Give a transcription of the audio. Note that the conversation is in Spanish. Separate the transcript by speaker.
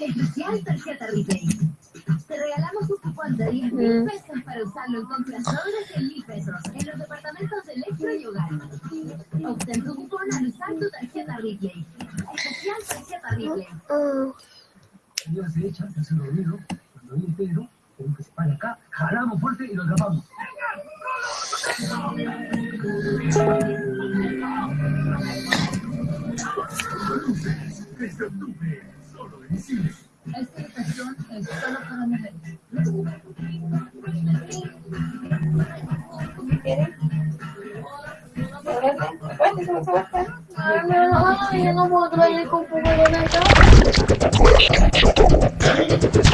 Speaker 1: Especial tarjeta Replay. Te regalamos un cupón de 10 mil pesos para usarlo en compras sobres de mil pesos en los departamentos de electro y hogar. Obtén tu cupón al usar tu tarjeta Replay. Especial tarjeta Replay.
Speaker 2: Señora se echa, se lo olvido, cuando viene Pedro, tenemos que se acá, jalamos fuerte y lo atrapamos.
Speaker 1: Esta es solo para mujeres.
Speaker 3: Yo acá. Ay, no puedo